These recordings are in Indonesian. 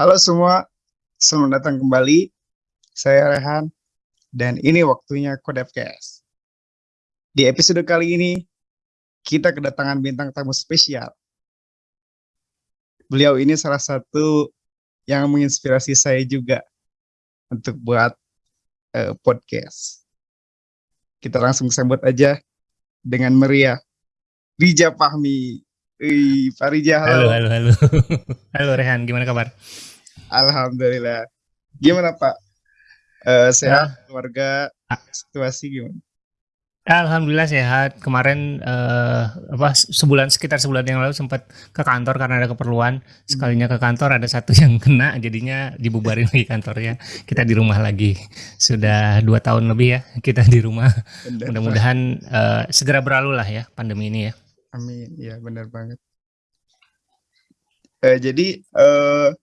Halo semua, selamat datang kembali. Saya Rehan, dan ini waktunya Kodepcast. Di episode kali ini, kita kedatangan bintang tamu spesial. Beliau ini salah satu yang menginspirasi saya juga untuk buat uh, podcast. Kita langsung sambut aja dengan meriah. Rija Fahmi. Wih, Pak Rija, halo. Halo, halo, halo. halo Rehan, gimana kabar? Alhamdulillah. Gimana Pak? Uh, sehat, ya. keluarga, situasi gimana? Alhamdulillah sehat. Kemarin uh, apa sebulan sekitar sebulan yang lalu sempat ke kantor karena ada keperluan. Sekalinya ke kantor ada satu yang kena, jadinya dibubarin lagi kantornya. Kita di rumah lagi. Sudah dua tahun lebih ya kita di rumah. Mudah-mudahan uh, segera berlalu lah ya pandemi ini ya. Amin. Ya benar banget. Uh, jadi uh,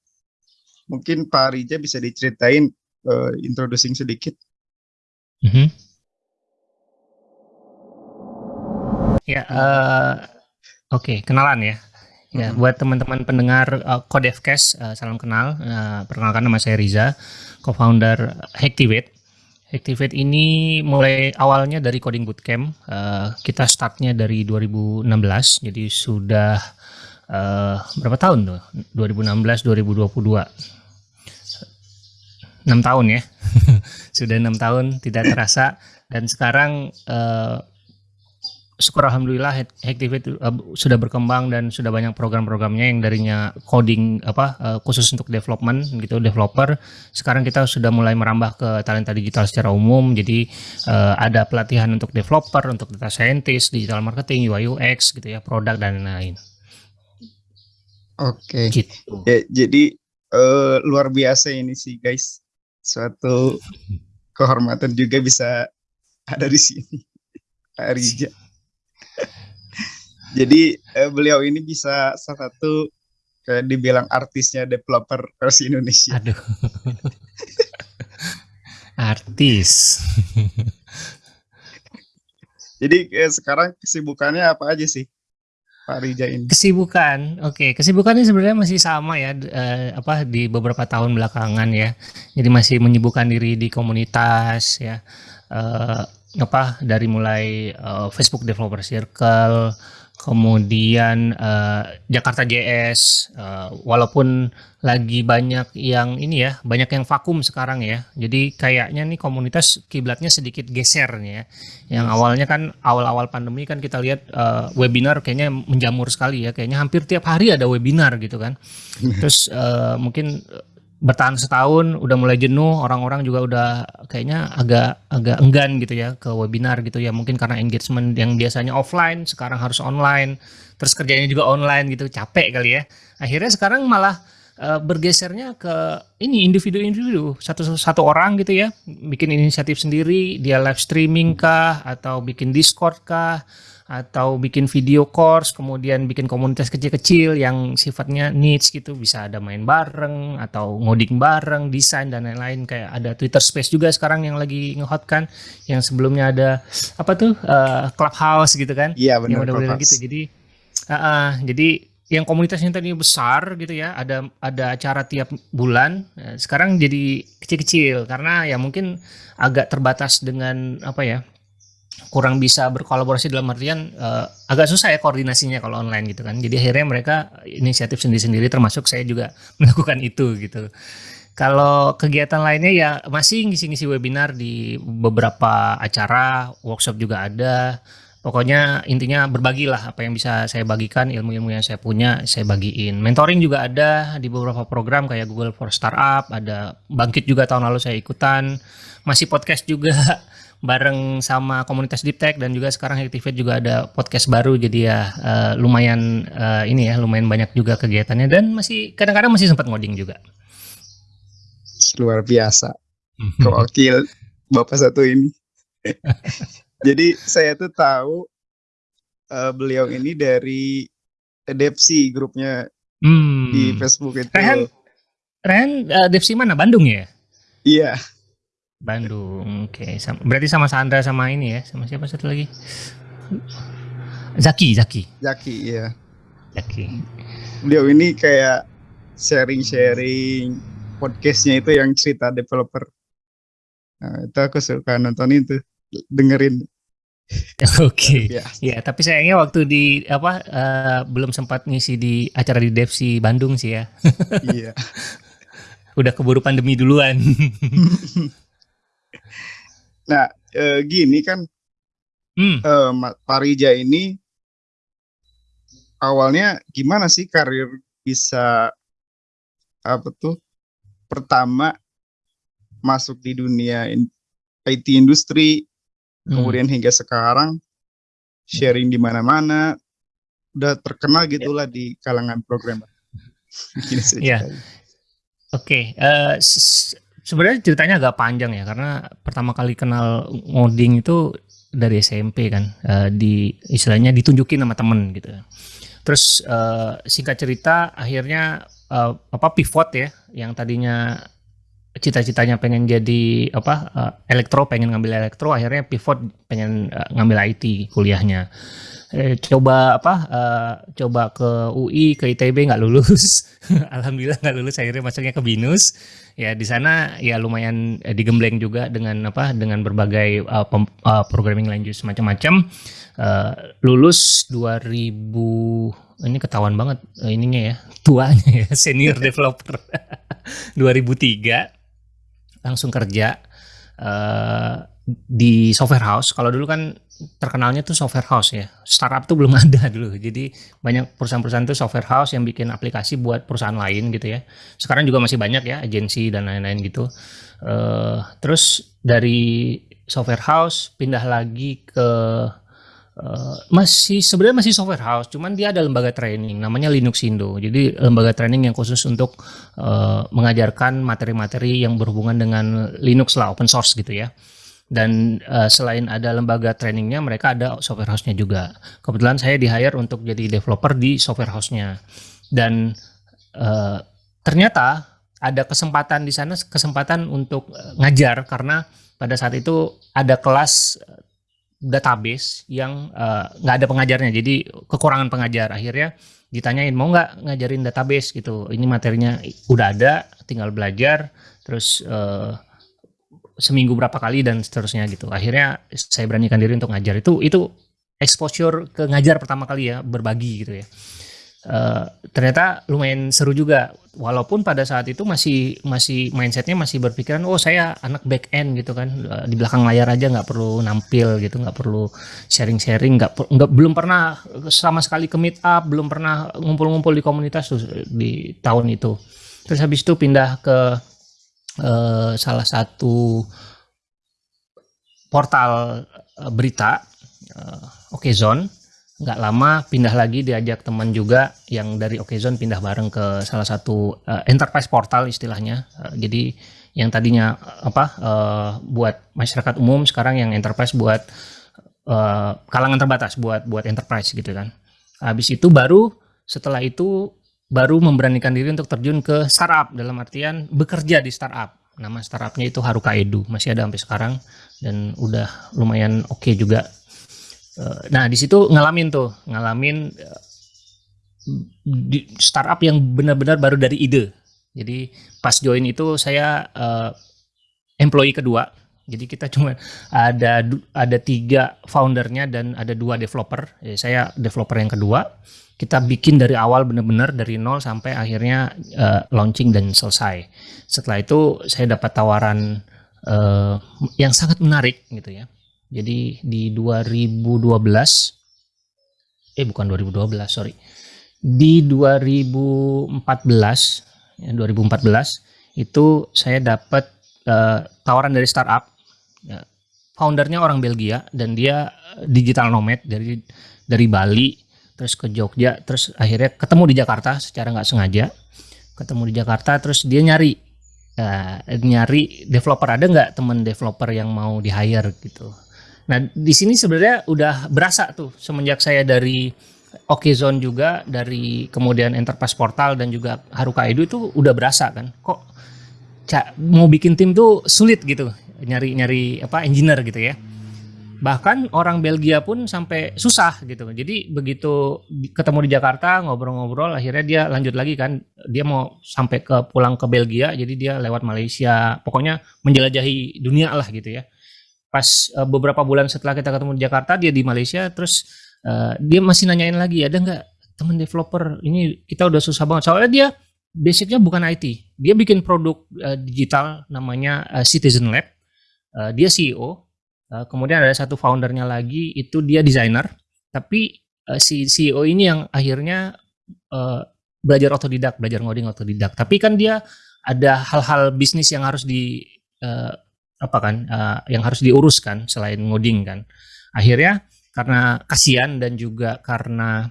mungkin Pak Rija bisa diceritain uh, introducing sedikit. Mm -hmm. Ya, uh, oke, okay, kenalan ya. Ya, mm -hmm. buat teman-teman pendengar uh, Codevcast, uh, salam kenal. Uh, perkenalkan nama saya Riza, co-founder Hacktivate. Activate ini mulai awalnya dari coding bootcamp. Uh, kita startnya dari 2016, jadi sudah uh, berapa tahun tuh? 2016, 2022. 6 tahun ya. sudah enam tahun tidak terasa dan sekarang uh, syukur alhamdulillah Hacktivate uh, sudah berkembang dan sudah banyak program-programnya yang darinya coding apa uh, khusus untuk development gitu developer sekarang kita sudah mulai merambah ke talenta digital secara umum jadi uh, ada pelatihan untuk developer untuk data scientist digital marketing UI UX gitu ya produk dan lain-lain oke okay. gitu. ya, jadi uh, luar biasa ini sih guys suatu kehormatan juga bisa ada di sini Arija jadi eh, beliau ini bisa salah satu kayak dibilang artisnya developer versi Indonesia. Aduh. Artis. Jadi eh, sekarang kesibukannya apa aja sih? Pak Rija ini. Kesibukan, oke, okay. kesibukannya sebenarnya masih sama ya, eh, apa di beberapa tahun belakangan ya. Jadi masih menyibukkan diri di komunitas ya, eh, apa dari mulai eh, Facebook Developer Circle, kemudian uh, Jakarta JS uh, walaupun lagi banyak yang ini ya banyak yang vakum sekarang ya. Jadi kayaknya nih komunitas kiblatnya sedikit geser nih ya. Yang awalnya kan awal-awal pandemi kan kita lihat uh, webinar kayaknya menjamur sekali ya. Kayaknya hampir tiap hari ada webinar gitu kan. Terus uh, mungkin bertahan setahun udah mulai jenuh orang-orang juga udah kayaknya agak agak enggan gitu ya ke webinar gitu ya. Mungkin karena engagement yang biasanya offline sekarang harus online terus kerjanya juga online gitu capek kali ya. Akhirnya sekarang malah uh, bergesernya ke ini individu-individu. Satu satu orang gitu ya bikin inisiatif sendiri dia live streaming kah atau bikin discord kah atau bikin video course, kemudian bikin komunitas kecil-kecil yang sifatnya niche gitu, bisa ada main bareng atau ngoding bareng, desain dan lain-lain kayak ada Twitter Space juga sekarang yang lagi ngehot kan, yang sebelumnya ada apa tuh uh, Clubhouse gitu kan? Iya benar. Yang gitu. Jadi uh, uh, jadi yang komunitasnya tadi besar gitu ya, ada ada acara tiap bulan, uh, sekarang jadi kecil-kecil karena ya mungkin agak terbatas dengan apa ya kurang bisa berkolaborasi dalam artian uh, agak susah ya koordinasinya kalau online gitu kan. Jadi akhirnya mereka inisiatif sendiri-sendiri termasuk saya juga melakukan itu gitu. Kalau kegiatan lainnya ya masih ngisi-ngisi webinar di beberapa acara, workshop juga ada. Pokoknya intinya berbagilah apa yang bisa saya bagikan, ilmu-ilmu yang saya punya saya bagiin. Mentoring juga ada di beberapa program kayak Google for Startup, ada Bangkit juga tahun lalu saya ikutan. Masih podcast juga bareng sama komunitas Deep Tech dan juga sekarang Activate juga ada podcast baru jadi ya uh, lumayan uh, ini ya lumayan banyak juga kegiatannya dan masih kadang-kadang masih sempat ngoding juga. Luar biasa. Kewakil Bapak satu ini. jadi saya tuh tahu uh, beliau ini dari Depsi grupnya hmm. di Facebook itu. Rehan, Rehan uh, Depsi mana? Bandung ya? Iya. Bandung. Oke, okay. berarti sama Sandra sama ini ya, sama siapa satu lagi? Zaki, Zaki. Zaki, iya. Zaki. Beliau ini kayak sharing-sharing podcastnya itu yang cerita developer. Nah, itu aku suka nonton itu, dengerin. Oke. Ya, Ya, tapi sayangnya waktu di apa eh, belum sempat ngisi di acara di Devsi Bandung sih ya. iya. Udah keburu pandemi duluan. Nah, eh, gini kan hmm. eh, Ma- Parija ini awalnya gimana sih karir bisa apa tuh pertama masuk di dunia in- IT industri Hmm. kemudian hingga sekarang sharing di mana-mana udah terkenal Ya. gitulah di kalangan programmer. Iya. ceritanya. Oke, eh, sebenarnya ceritanya agak panjang ya karena pertama kali kenal ngoding itu dari SMP kan, eh, di istilahnya ditunjukin sama temen gitu. Terus eh, singkat cerita akhirnya eh, apa pivot ya, yang tadinya cita-citanya pengen jadi apa eh, elektro, pengen ngambil elektro, akhirnya pivot pengen eh, ngambil IT kuliahnya. Eh, coba apa? eh, coba ke UI, ke ITB nggak lulus. Alhamdulillah nggak lulus akhirnya masuknya ke binus ya di sana ya lumayan eh, digembleng juga dengan apa dengan berbagai uh, pem- uh, programming language macam-macam Uh, lulus 2000 ini ketahuan banget uh, ininya ya tuanya ya senior developer 2003 langsung kerja uh, di software house kalau dulu kan terkenalnya tuh software house ya. Startup tuh belum ada dulu. Jadi banyak perusahaan-perusahaan tuh software house yang bikin aplikasi buat perusahaan lain gitu ya. Sekarang juga masih banyak ya agensi dan lain-lain gitu. Eh, terus dari software house pindah lagi ke eh, masih sebenarnya masih software house cuman dia ada lembaga training namanya Linux Indo. Jadi lembaga training yang khusus untuk eh, mengajarkan materi-materi yang berhubungan dengan Linux lah open source gitu ya dan eh, selain ada lembaga trainingnya mereka ada software house-nya juga. Kebetulan saya di hire untuk jadi developer di software house-nya. Dan eh, ternyata ada kesempatan di sana kesempatan untuk eh, ngajar karena pada saat itu ada kelas database yang nggak ada pengajarnya. Jadi kekurangan pengajar. Akhirnya ditanyain mau nggak ngajarin database? Gitu. Ini materinya udah ada tinggal belajar. Terus eh, seminggu berapa kali dan seterusnya gitu. Akhirnya saya beranikan diri untuk ngajar. Itu itu exposure ke ngajar pertama kali ya berbagi gitu ya. Eh, ternyata lumayan seru juga. Walaupun pada saat itu masih masih mindsetnya masih berpikiran oh saya anak back end gitu kan. Eh, di belakang layar aja nggak perlu nampil gitu nggak perlu sharing sharing nggak nggak belum pernah sama sekali ke meet up belum pernah ngumpul-ngumpul di komunitas tuh di tahun itu. Terus habis itu pindah ke eh, salah satu portal eh, berita eh, Okezone. Nggak lama pindah lagi diajak teman juga yang dari Okezone pindah bareng ke salah satu eh, enterprise portal istilahnya. Eh, jadi yang tadinya apa eh, buat masyarakat umum sekarang yang enterprise buat eh, kalangan terbatas buat buat enterprise gitu kan. Habis itu baru setelah itu baru memberanikan diri untuk terjun ke startup dalam artian bekerja di startup nama startupnya itu Haruka Edu masih ada sampai sekarang dan udah lumayan oke juga Eh, Nah, di situ ngalamin tuh, ngalamin eh, startup yang benar-benar baru dari ide. Jadi pas join itu saya eh, employee kedua. Jadi kita cuma ada ada tiga foundernya dan ada dua developer. Ya, saya developer yang kedua. Kita bikin dari awal benar-benar dari nol sampai akhirnya eh, launching dan selesai. Setelah itu saya dapat tawaran eh, yang sangat menarik gitu ya. Jadi di 2012 eh bukan 2012, sorry. Di 2014 ya 2014 itu saya dapat eh, tawaran dari startup. Ya, foundernya orang Belgia dan dia eh, digital nomad dari dari Bali terus ke Jogja terus akhirnya ketemu di Jakarta secara nggak sengaja ketemu di Jakarta terus dia nyari eh, nyari developer ada nggak temen developer yang mau di hire gitu Nah, di sini sebenarnya udah berasa tuh semenjak saya dari Okezone juga dari kemudian Enterprise Portal dan juga Haruka Edu itu udah berasa kan. Kok mau bikin tim tuh sulit gitu. Nyari-nyari apa engineer gitu ya. Bahkan orang Belgia pun sampai susah gitu. Jadi begitu ketemu di Jakarta ngobrol-ngobrol, akhirnya dia lanjut lagi kan. Dia mau sampai ke pulang ke Belgia, jadi dia lewat Malaysia. Pokoknya menjelajahi dunia lah gitu ya. Pas eh, beberapa bulan setelah kita ketemu di Jakarta, dia di Malaysia, terus eh, dia masih nanyain lagi, ada nggak teman developer? Ini kita udah susah banget. Soalnya dia basicnya bukan IT. Dia bikin produk eh, digital namanya eh, Citizen Lab. Eh, dia CEO. Uh, kemudian ada satu foundernya lagi itu dia desainer, tapi uh, si CEO ini yang akhirnya uh, belajar otodidak, belajar ngoding otodidak. Tapi kan dia ada hal-hal bisnis yang harus di uh, apa kan, uh, yang harus diuruskan selain ngoding kan. Akhirnya karena kasihan dan juga karena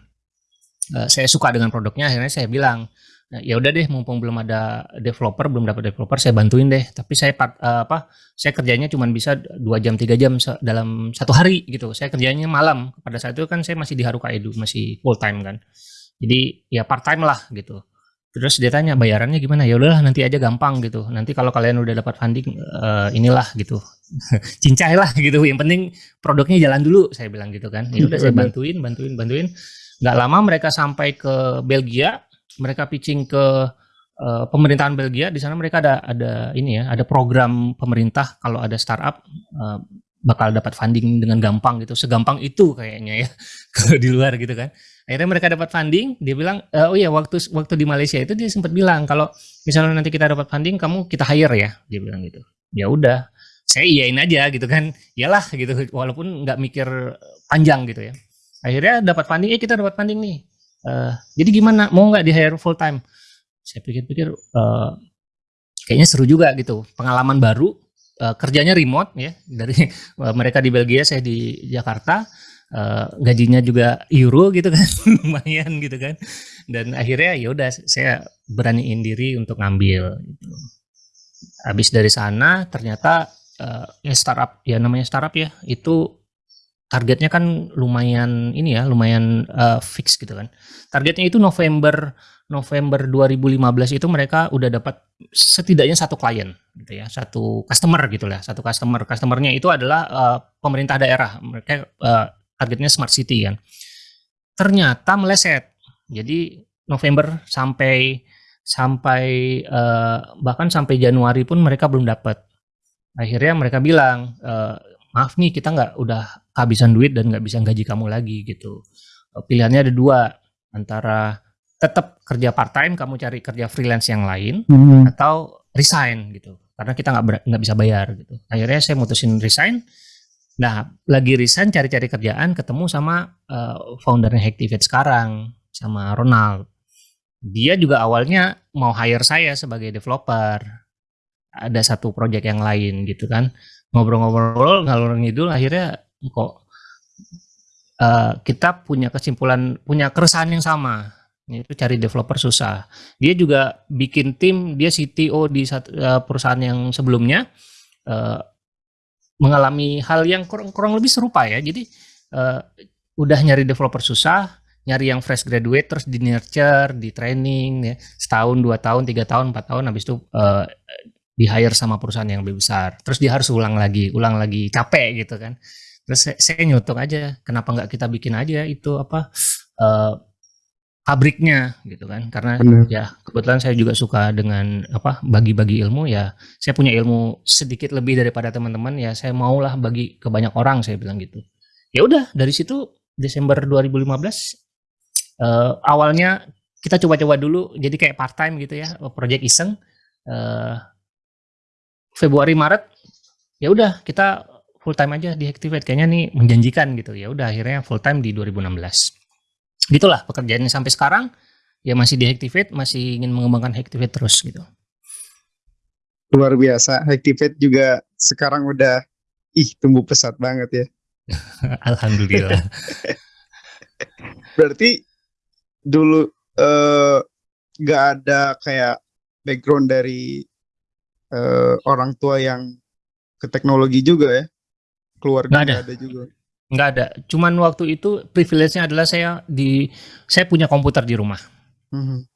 uh, saya suka dengan produknya, akhirnya saya bilang Nah, ya udah deh mumpung belum ada developer belum dapat developer saya bantuin deh. Tapi saya part, uh, apa saya kerjanya cuma bisa dua jam tiga jam dalam satu hari gitu. Saya kerjanya malam. Pada saat itu kan saya masih di Haruka Edu masih full time kan. Jadi ya part time lah gitu. Terus dia tanya bayarannya gimana? Ya udahlah nanti aja gampang gitu. Nanti kalau kalian udah dapat funding eh, inilah gitu. Cincai lah gitu. Yang penting produknya jalan dulu saya bilang gitu kan. Ya udah saya bantuin bantuin bantuin. Nggak lama mereka sampai ke Belgia mereka pitching ke eh, pemerintahan Belgia di sana mereka ada ada ini ya ada program pemerintah kalau ada startup eh, bakal dapat funding dengan gampang gitu. Segampang itu kayaknya ya kalau di luar gitu kan. Akhirnya mereka dapat funding dia bilang "Eh, oh iya waktu waktu di Malaysia itu dia sempat bilang kalau misalnya nanti kita dapat funding kamu kita hire ya dia bilang gitu. Ya udah saya iyain aja gitu kan. Iyalah gitu. Walaupun nggak mikir panjang gitu ya. Akhirnya dapat funding eh kita dapat funding nih Eh, jadi gimana? Mau nggak di hire full time saya pikir-pikir eh, kayaknya seru juga gitu. Pengalaman baru eh, kerjanya remote ya. Dari eh, mereka di Belgia saya di Jakarta. Eh, gajinya juga euro gitu kan lumayan gitu kan. Dan akhirnya ya udah saya beraniin diri untuk ngambil gitu. habis dari sana ternyata eh, ya startup ya namanya startup ya itu targetnya kan lumayan ini ya lumayan eh, fix gitu kan. Targetnya itu November November 2015 itu mereka udah dapat setidaknya satu klien gitu ya satu customer gitu lah satu customer. Customernya itu adalah eh, pemerintah daerah. Mereka eh, targetnya smart city kan. Ternyata meleset. Jadi November sampai sampai eh, bahkan sampai Januari pun mereka belum dapat. Akhirnya mereka bilang eh, maaf nih kita nggak udah kehabisan duit dan nggak bisa gaji kamu lagi gitu. Eh, pilihannya ada dua antara tetap kerja part time kamu cari kerja freelance yang lain atau resign gitu. Karena kita nggak nggak bisa bayar gitu. Akhirnya saya mutusin resign. Nah lagi resign cari-cari kerjaan ketemu sama eh, foundernya Hacktivate sekarang sama Ronald. Dia juga awalnya mau hire saya sebagai developer. Ada satu project yang lain gitu kan. Ngobrol-ngobrol ngalur ngidul akhirnya kok eh, kita punya kesimpulan punya keresahan yang sama itu cari developer susah. Dia juga bikin tim dia CTO di satu, eh, perusahaan yang sebelumnya eh, mengalami hal yang kurang, kurang lebih serupa ya. Jadi eh, udah nyari developer susah nyari yang fresh graduate terus di nurture di training ya. Setahun dua tahun tiga tahun empat tahun habis itu eh, di hire sama perusahaan yang lebih besar. Terus dia harus ulang lagi ulang lagi capek gitu kan terus saya, saya nyutuk aja kenapa nggak kita bikin aja itu apa eh, pabriknya gitu kan karena Bener. ya kebetulan saya juga suka dengan apa bagi-bagi ilmu ya saya punya ilmu sedikit lebih daripada teman-teman ya saya maulah bagi ke banyak orang saya bilang gitu ya udah dari situ Desember 2015 eh, awalnya kita coba-coba dulu jadi kayak part time gitu ya project iseng eh, Februari Maret ya udah kita full time aja di Activate kayaknya nih menjanjikan gitu ya udah akhirnya full time di 2016 gitulah pekerjaannya sampai sekarang ya masih di Activate masih ingin mengembangkan Activate terus gitu Luar biasa. Activate juga sekarang udah ih tumbuh pesat banget ya. Alhamdulillah Berarti dulu eh nggak ada kayak background dari eh, orang tua yang ke teknologi juga ya. Keluarga Nggak ada. ada juga. nggak ada cuman waktu itu privilege-nya adalah saya di saya punya komputer di rumah Mhm.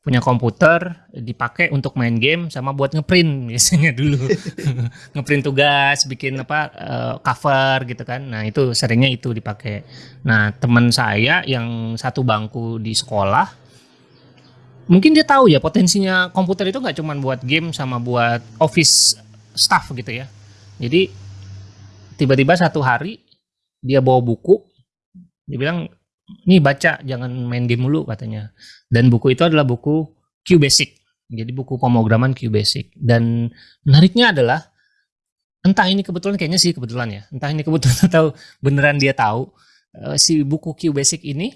punya komputer dipakai untuk main game sama buat ngeprint biasanya dulu ngeprint tugas bikin apa uh, cover gitu kan nah itu seringnya itu dipakai nah teman saya yang satu bangku di sekolah mungkin dia tahu ya potensinya komputer itu nggak cuma buat game sama buat office staff gitu ya jadi tiba-tiba satu hari dia bawa buku dia bilang nih baca jangan main game mulu katanya. Dan buku itu adalah buku Q Basic jadi buku pemrograman Q Basic dan menariknya adalah entah ini kebetulan kayaknya sih kebetulan ya entah ini kebetulan atau beneran dia tahu uh, si buku Q Basic ini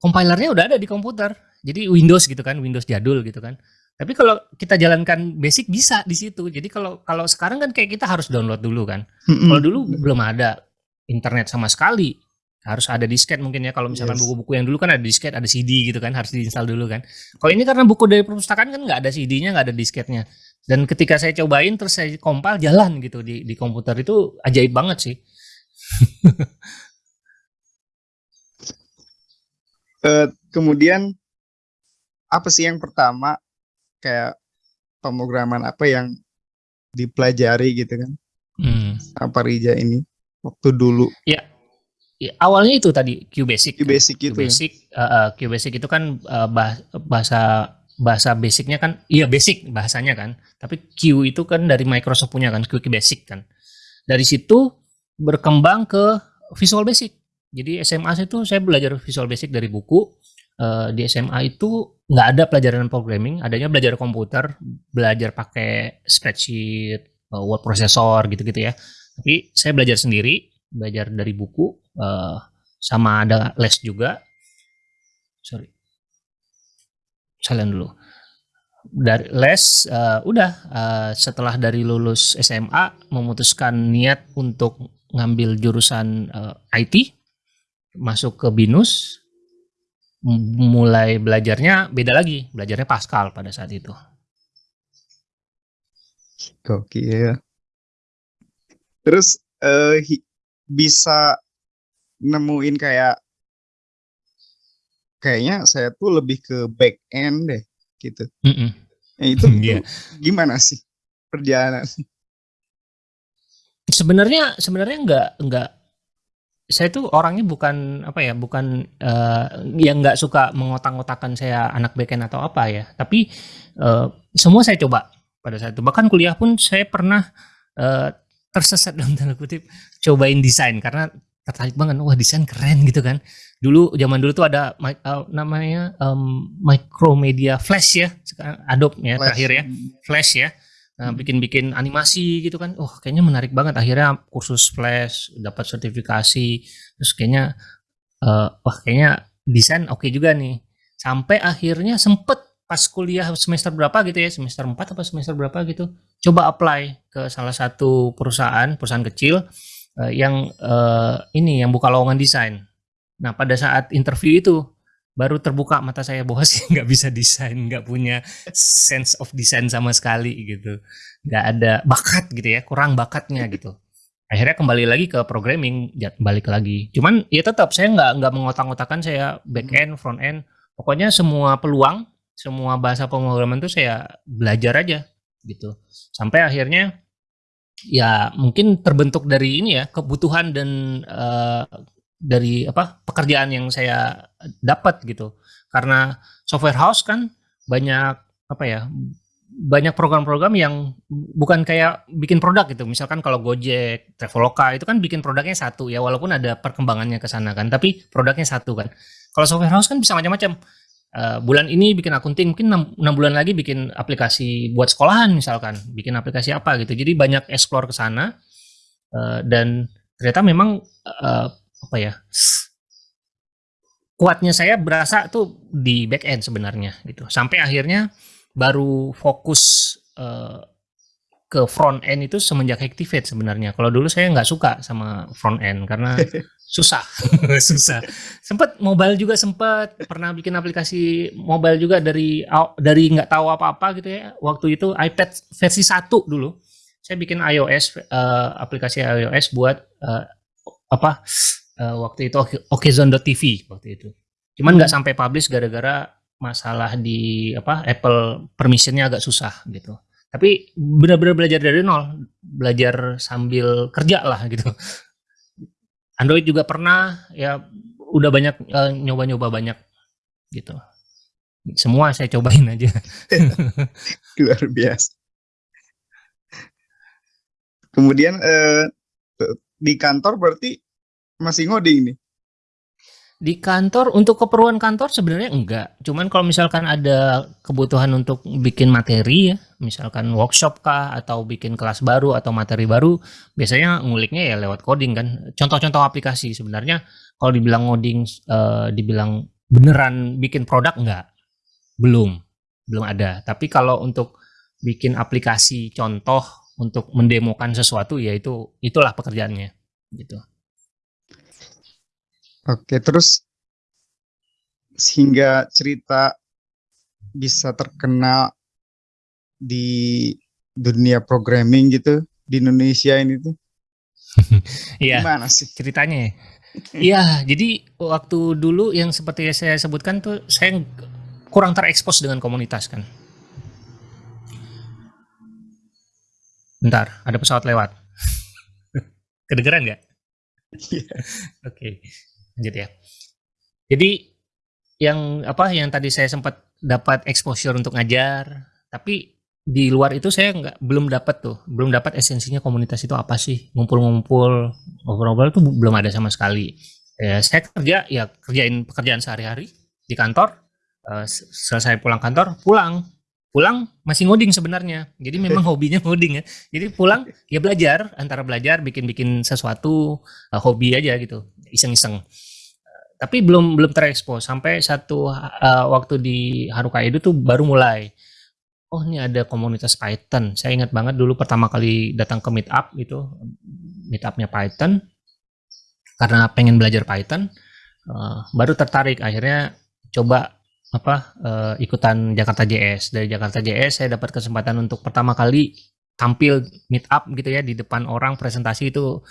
compilernya udah ada di komputer. Jadi Windows gitu kan Windows jadul gitu kan tapi kalau kita jalankan basic bisa di situ. Jadi kalau kalau sekarang kan kayak kita harus download dulu kan. Kalau dulu belum ada internet sama sekali. Harus ada disket mungkin ya. Kalau misalkan buku-buku yes. yang dulu kan ada disket ada CD gitu kan harus diinstal dulu kan. Kalau ini karena buku dari perpustakaan kan nggak ada CD-nya nggak ada disketnya dan ketika saya cobain terus saya kompil jalan gitu di di komputer. Itu ajaib banget sih. Uh, kemudian apa sih yang pertama kayak pemrograman apa yang dipelajari gitu kan hmm. apa Rija ini waktu dulu ya Ya, awalnya itu tadi QBasic. QBasic kan? itu. QBasic, ya? uh, QBasic itu kan uh, bahasa bahasa basicnya kan, iya basic bahasanya kan. Tapi Q itu kan dari Microsoft punya kan, QBasic kan. Dari situ berkembang ke Visual Basic. Jadi SMA itu saya belajar Visual Basic dari buku. Uh, di SMA itu nggak ada pelajaran programming, adanya belajar komputer, belajar pakai spreadsheet, uh, word processor gitu-gitu ya. Tapi saya belajar sendiri, belajar dari buku uh, sama ada les juga. Sorry. Salen dulu. Dari les uh, udah uh, setelah dari lulus SMA memutuskan niat untuk ngambil jurusan uh, IT masuk ke binus mulai belajarnya beda lagi belajarnya Pascal pada saat itu Oke ya terus uh, bisa nemuin kayak kayaknya saya tuh lebih ke back end deh gitu. Mm -mm. Nah, itu yeah. gimana sih perjalanan? Sebenarnya sebenarnya nggak nggak saya tuh orangnya bukan apa ya bukan uh, yang nggak suka mengotak-ngotakan saya anak backend atau apa ya. Tapi uh, semua saya coba pada saat itu. Bahkan kuliah pun saya pernah uh, tersesat dalam tanda kutip cobain desain. Karena tertarik banget wah desain keren gitu kan. Dulu zaman dulu tuh ada uh, namanya um, Micromedia Flash ya. Sekarang Adobe ya Flash. terakhir ya. Flash ya nah, hmm. bikin-bikin animasi gitu kan. Oh kayaknya menarik banget. Akhirnya kursus Flash dapat sertifikasi. Terus kayaknya uh, wah kayaknya desain oke okay juga nih. Sampai akhirnya sempet pas kuliah semester berapa gitu ya? Semester 4 atau semester berapa gitu? Coba apply ke salah satu perusahaan perusahaan kecil uh, yang uh, ini yang buka lowongan desain. Nah pada saat interview itu baru terbuka mata saya bahwa sih nggak bisa desain, nggak punya sense of design sama sekali gitu, nggak ada bakat gitu ya, kurang bakatnya gitu. Akhirnya kembali lagi ke programming, balik lagi. Cuman ya tetap saya nggak nggak mengotak-ngotakan saya back end, front end. Pokoknya semua peluang, semua bahasa pemrograman itu saya belajar aja gitu. Sampai akhirnya ya mungkin terbentuk dari ini ya kebutuhan dan uh, dari apa pekerjaan yang saya dapat gitu. Karena software house kan banyak apa ya banyak program-program yang bukan kayak bikin produk gitu. Misalkan kalau Gojek, Traveloka itu kan bikin produknya satu ya walaupun ada perkembangannya ke sana kan tapi produknya satu kan. Kalau software house kan bisa macam-macam. Uh, bulan ini bikin akunting mungkin 6, 6 bulan lagi bikin aplikasi buat sekolahan misalkan bikin aplikasi apa gitu. Jadi banyak explore ke sana. Uh, dan ternyata memang uh, apa ya kuatnya saya berasa tuh di back end sebenarnya gitu sampai akhirnya baru fokus uh, ke front end itu semenjak Activate sebenarnya. Kalau dulu saya nggak suka sama front end karena susah, susah. Sempat mobile juga sempat pernah bikin aplikasi mobile juga dari dari nggak tahu apa-apa gitu ya. Waktu itu iPad versi satu dulu. Saya bikin iOS uh, aplikasi iOS buat uh, apa uh, waktu itu Okezone.tv waktu itu. Cuman nggak hmm. sampai publish gara-gara masalah di apa Apple permissionnya agak susah gitu. Tapi benar-benar belajar dari nol, belajar sambil kerja lah gitu. Android juga pernah ya udah banyak nyoba nyoba-nyoba banyak gitu. Semua saya cobain aja. Luar biasa. Kemudian eh, di kantor berarti masih ngoding nih? Di kantor, untuk keperluan kantor sebenarnya enggak. Cuman kalau misalkan ada kebutuhan untuk bikin materi ya, misalkan workshop kah, atau bikin kelas baru atau materi baru, biasanya nguliknya ya lewat coding kan. Contoh-contoh aplikasi sebenarnya kalau dibilang ngoding, uh, dibilang beneran bikin produk enggak. Belum, belum ada. Tapi kalau untuk bikin aplikasi contoh untuk mendemokan sesuatu ya itu itulah pekerjaannya gitu. Oke, terus sehingga cerita bisa terkenal di dunia programming gitu di Indonesia ini tuh. Iya. Gimana sih ceritanya? Ya? Iya, jadi waktu dulu yang seperti saya sebutkan tuh saya kurang terekspos dengan komunitas kan. Bentar, ada pesawat lewat. Kedengeran nggak? Iya. Oke lanjut ya. Jadi yang apa yang tadi saya sempat dapat exposure untuk ngajar, tapi di luar itu saya nggak belum dapat tuh, belum dapat esensinya komunitas itu apa sih, ngumpul-ngumpul, ngobrol-ngobrol itu belum ada sama sekali. Ya, saya kerja ya kerjain pekerjaan sehari-hari di kantor, uh, selesai pulang kantor, pulang pulang masih ngoding sebenarnya. Jadi memang hobinya ngoding ya. Jadi pulang ya belajar, antara belajar bikin-bikin sesuatu uh, hobi aja gitu, iseng-iseng. Uh, tapi belum belum terekspos sampai satu uh, waktu di Haruka Edu tuh baru mulai. Oh ini ada komunitas Python. Saya ingat banget dulu pertama kali datang ke Meetup gitu, Meetupnya Python. Karena pengen belajar Python, uh, baru tertarik. Akhirnya coba apa uh, ikutan Jakarta JS dari Jakarta JS saya dapat kesempatan untuk pertama kali tampil meet up gitu ya di depan orang presentasi itu.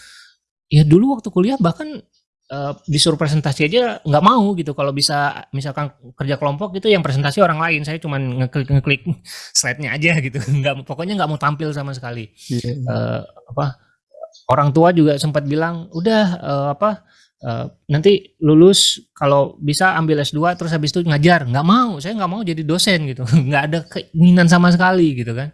Ya dulu waktu kuliah bahkan uh, disuruh presentasi aja nggak mau gitu. Kalau bisa misalkan kerja kelompok gitu yang presentasi orang lain. Saya cuma ngeklik ngeklik slide-nya aja gitu. Nggak pokoknya nggak mau tampil sama sekali. Yeah. Iya. uh, apa orang tua juga sempat bilang udah uh, apa uh, nanti lulus kalau bisa ambil S2 terus habis itu ngajar. Nggak mau saya nggak mau jadi dosen gitu. Nggak ada keinginan sama sekali gitu kan.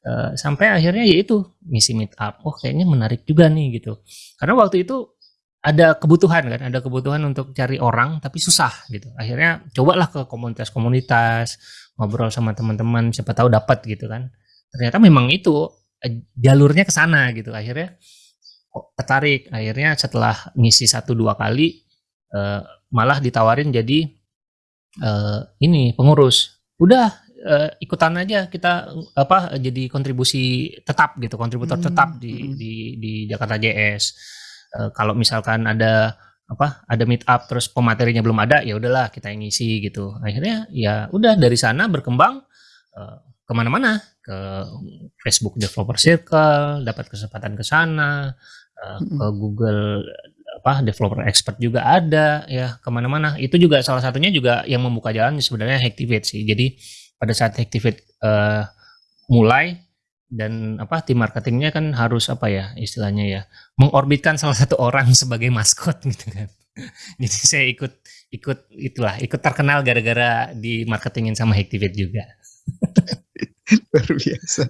Uh, sampai akhirnya ya itu misi meet up. Oh kayaknya menarik juga nih gitu. Karena waktu itu ada kebutuhan kan ada kebutuhan untuk cari orang tapi susah gitu. Akhirnya cobalah ke komunitas-komunitas ngobrol sama teman-teman siapa tahu dapat gitu kan. Ternyata memang itu eh, jalurnya ke sana gitu. Akhirnya tertarik akhirnya setelah ngisi satu dua kali uh, malah ditawarin jadi uh, ini pengurus udah uh, ikutan aja kita apa jadi kontribusi tetap gitu kontributor hmm. tetap di, hmm. di di Jakarta JS uh, kalau misalkan ada apa ada meet up terus pematerinya belum ada ya udahlah kita yang ngisi gitu akhirnya ya udah dari sana berkembang uh, ke mana-mana ke Facebook Developer Circle dapat kesempatan ke sana uh, ke Google apa developer expert juga ada ya ke mana-mana. Itu juga salah satunya juga yang membuka jalan sebenarnya Hacktivate sih. Jadi pada saat Hacktivate uh, mulai dan apa tim marketingnya kan harus apa ya istilahnya ya mengorbitkan salah satu orang sebagai maskot gitu kan. Jadi saya ikut ikut itulah ikut terkenal gara-gara di marketingin sama Hacktivate juga luar biasa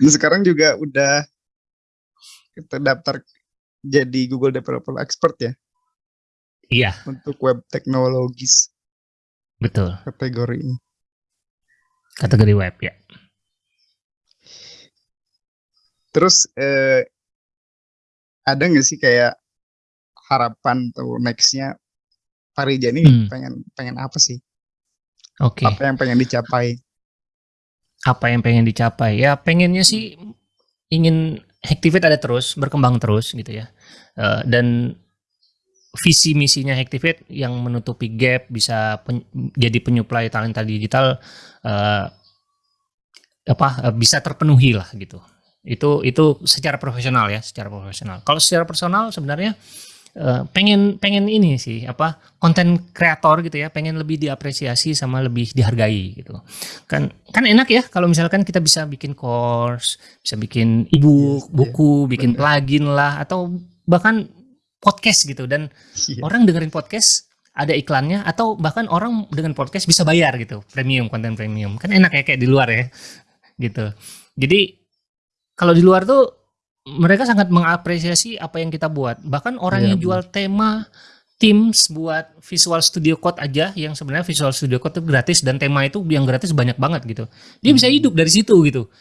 nah, sekarang juga udah terdaftar jadi Google Developer Expert ya? Iya. Untuk web teknologis. Betul. Kategori ini. Kategori web ya. Terus eh, ada nggak sih kayak harapan atau nextnya Parija ini hmm. pengen pengen apa sih? Oke. Okay. Apa yang pengen dicapai? Apa yang pengen dicapai? Ya pengennya sih ingin Hacktivate ada terus, berkembang terus gitu ya. Uh, dan visi misinya Hacktivate yang menutupi gap bisa pen, jadi penyuplai talenta digital uh, apa uh, bisa terpenuhi lah gitu. Itu itu secara profesional ya, secara profesional. Kalau secara personal sebenarnya pengen pengen ini sih apa konten kreator gitu ya pengen lebih diapresiasi sama lebih dihargai gitu. Kan kan enak ya kalau misalkan kita bisa bikin course bisa bikin ebook yes, buku yeah, bikin bener. plugin lah atau bahkan podcast gitu. Dan yeah. orang dengerin podcast ada iklannya atau bahkan orang dengan podcast bisa bayar gitu premium konten premium. Kan enak ya kayak di luar ya gitu. Jadi kalau di luar tuh mereka sangat mengapresiasi apa yang kita buat. Bahkan orang yeah, yang jual tema Teams buat Visual Studio Code aja yang sebenarnya Visual Studio Code itu gratis dan tema itu yang gratis banyak banget gitu. Dia hmm. bisa hidup dari situ gitu.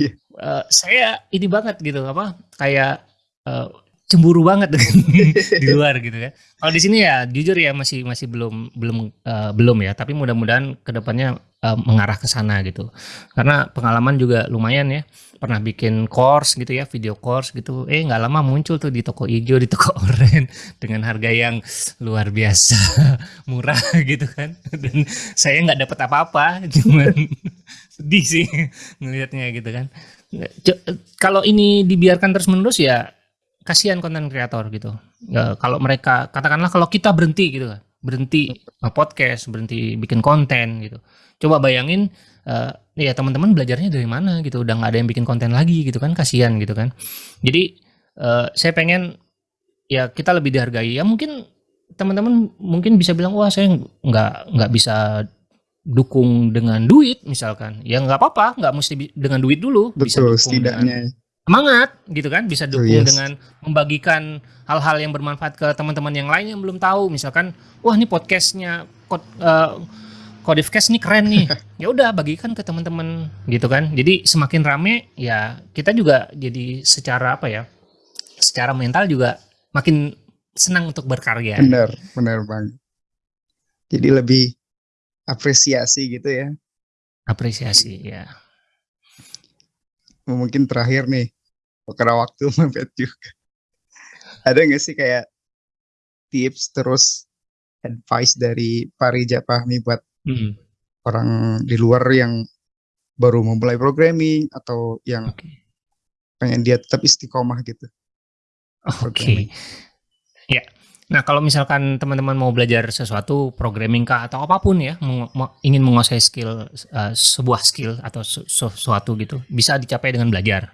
Yeah. Uh, saya ini banget gitu apa kayak uh, cemburu banget di luar gitu ya. Kalau di sini ya jujur ya masih masih belum belum uh, belum ya, tapi mudah-mudahan ke depannya uh, mengarah ke sana gitu. Karena pengalaman juga lumayan ya. Pernah bikin course gitu ya, video course gitu. Eh nggak lama muncul tuh di toko hijau, di toko oren dengan harga yang luar biasa murah gitu kan. Dan saya nggak dapat apa-apa, cuman sedih sih ngelihatnya gitu kan. Kalau ini dibiarkan terus menerus ya kasihan konten kreator gitu. Ya, kalau mereka katakanlah kalau kita berhenti gitu kan, berhenti podcast, berhenti bikin konten gitu. Coba bayangin uh, ya teman-teman belajarnya dari mana gitu, udah nggak ada yang bikin konten lagi gitu kan, kasihan gitu kan. Jadi uh, saya pengen ya kita lebih dihargai. Ya mungkin teman-teman mungkin bisa bilang wah saya nggak nggak bisa dukung dengan duit misalkan ya nggak apa-apa nggak mesti dengan duit dulu Betul, bisa dukung setidaknya dengan, semangat gitu kan bisa dukung oh, yes. dengan membagikan hal-hal yang bermanfaat ke teman-teman yang lain yang belum tahu misalkan wah ini podcastnya uh, Codivcast ini keren nih. Ya udah bagikan ke teman-teman gitu kan. Jadi semakin rame ya kita juga jadi secara apa ya secara mental juga makin senang untuk berkarya. Benar benar bang. Jadi lebih apresiasi gitu ya. Apresiasi ya. Mungkin terakhir nih karena waktu mepet juga. Ada nggak sih kayak tips terus advice dari Parija Pahmi buat hmm. orang di luar yang baru memulai programming atau yang okay. pengen dia tetap istiqomah gitu oke okay. ya Nah, kalau misalkan teman-teman mau belajar sesuatu, programming kah atau apa pun ya, ingin menguasai skill uh, sebuah skill atau sesuatu gitu, bisa dicapai dengan belajar.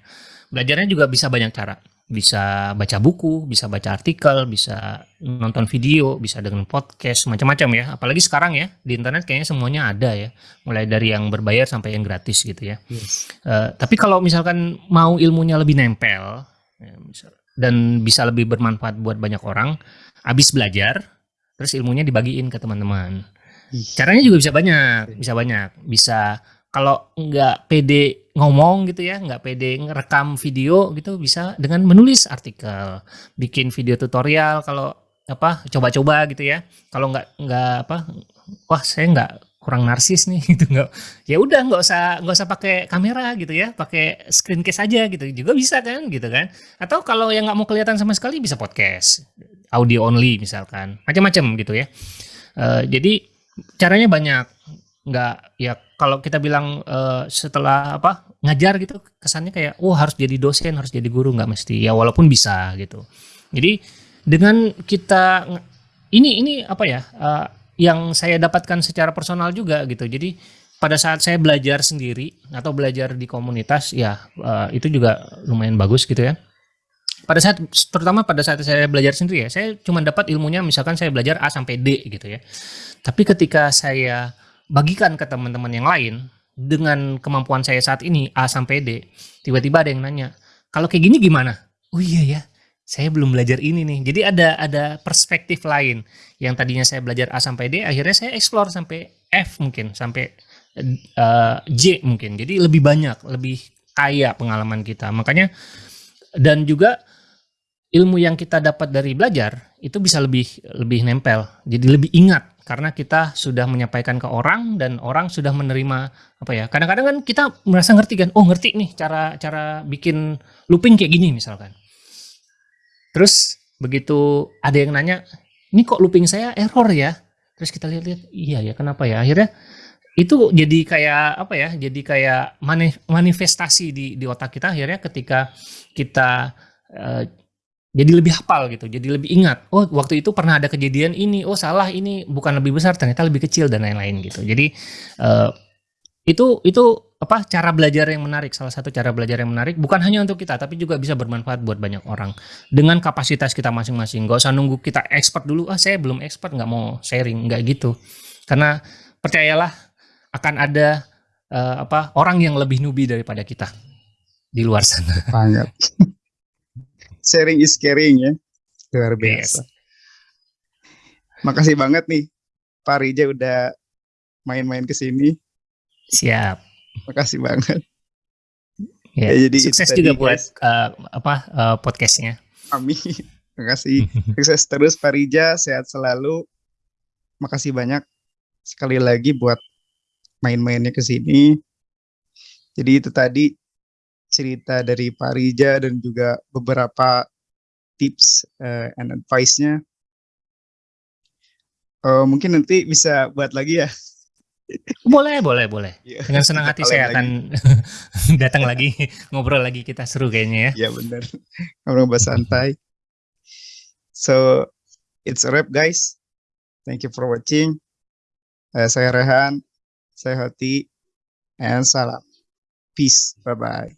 Belajarnya juga bisa banyak cara. Bisa baca buku, bisa baca artikel, bisa nonton video, bisa dengan podcast, macam-macam ya. Apalagi sekarang ya, di internet kayaknya semuanya ada ya. Mulai dari yang berbayar sampai yang gratis gitu ya. Yes. Uh, tapi kalau misalkan mau ilmunya lebih nempel, ya, dan bisa lebih bermanfaat buat banyak orang, habis belajar terus ilmunya dibagiin ke teman-teman caranya juga bisa banyak bisa banyak bisa kalau nggak pede ngomong gitu ya nggak pede ngerekam video gitu bisa dengan menulis artikel bikin video tutorial kalau apa coba-coba gitu ya. Kalau nggak nggak apa wah saya nggak kurang narsis nih gitu nggak ya udah nggak usah nggak usah pakai kamera gitu ya pakai screen case aja gitu juga bisa kan gitu kan. Atau kalau yang nggak mau kelihatan sama sekali bisa podcast audio only misalkan macam-macam gitu ya. Uh, jadi caranya banyak nggak ya kalau kita bilang uh, setelah apa ngajar gitu kesannya kayak oh harus jadi dosen harus jadi guru nggak mesti. Ya walaupun bisa gitu. Jadi dengan kita ini ini apa ya uh, yang saya dapatkan secara personal juga gitu. Jadi pada saat saya belajar sendiri atau belajar di komunitas ya uh, itu juga lumayan bagus gitu ya. Pada saat terutama pada saat saya belajar sendiri ya, saya cuma dapat ilmunya misalkan saya belajar A sampai D gitu ya. Tapi ketika saya bagikan ke teman-teman yang lain dengan kemampuan saya saat ini A sampai D, tiba-tiba ada yang nanya, "Kalau kayak gini gimana?" Oh iya ya, saya belum belajar ini nih. Jadi ada ada perspektif lain yang tadinya saya belajar A sampai D, akhirnya saya explore sampai F mungkin, sampai uh, J mungkin. Jadi lebih banyak, lebih kaya pengalaman kita. Makanya dan juga ilmu yang kita dapat dari belajar itu bisa lebih lebih nempel, jadi lebih ingat karena kita sudah menyampaikan ke orang dan orang sudah menerima apa ya. Kadang-kadang kan kita merasa ngerti kan, oh ngerti nih cara cara bikin looping kayak gini misalkan. Terus begitu ada yang nanya, ini kok looping saya error ya? Terus kita lihat-lihat, iya ya kenapa ya? Akhirnya itu jadi kayak apa ya? Jadi kayak manifestasi di di otak kita akhirnya ketika kita uh, jadi lebih hafal gitu, jadi lebih ingat. Oh, waktu itu pernah ada kejadian ini. Oh, salah ini bukan lebih besar, ternyata lebih kecil dan lain-lain gitu. Jadi uh, itu itu apa cara belajar yang menarik salah satu cara belajar yang menarik bukan hanya untuk kita tapi juga bisa bermanfaat buat banyak orang dengan kapasitas kita masing-masing gak usah nunggu kita expert dulu ah saya belum expert nggak mau sharing nggak gitu karena percayalah akan ada uh, apa orang yang lebih nubi daripada kita di luar sana banget sharing is caring ya luar biasa yes. makasih banget nih Pak Rija udah main-main ke sini siap Makasih banget. Ya, ya jadi sukses juga buat uh, apa uh, podcastnya. Amin. Makasih. sukses terus Pak Rija, sehat selalu. Makasih banyak sekali lagi buat main-mainnya ke sini. Jadi itu tadi cerita dari Pak Rija dan juga beberapa tips uh, and advice-nya. Uh, mungkin nanti bisa buat lagi ya boleh, boleh, boleh. Ya, Dengan senang hati saya akan datang lagi, ngobrol lagi kita seru kayaknya ya. Iya benar. Ngobrol santai. So, it's a wrap guys. Thank you for watching. Uh, saya Rehan, saya Hoti, and salam. Peace. Bye-bye.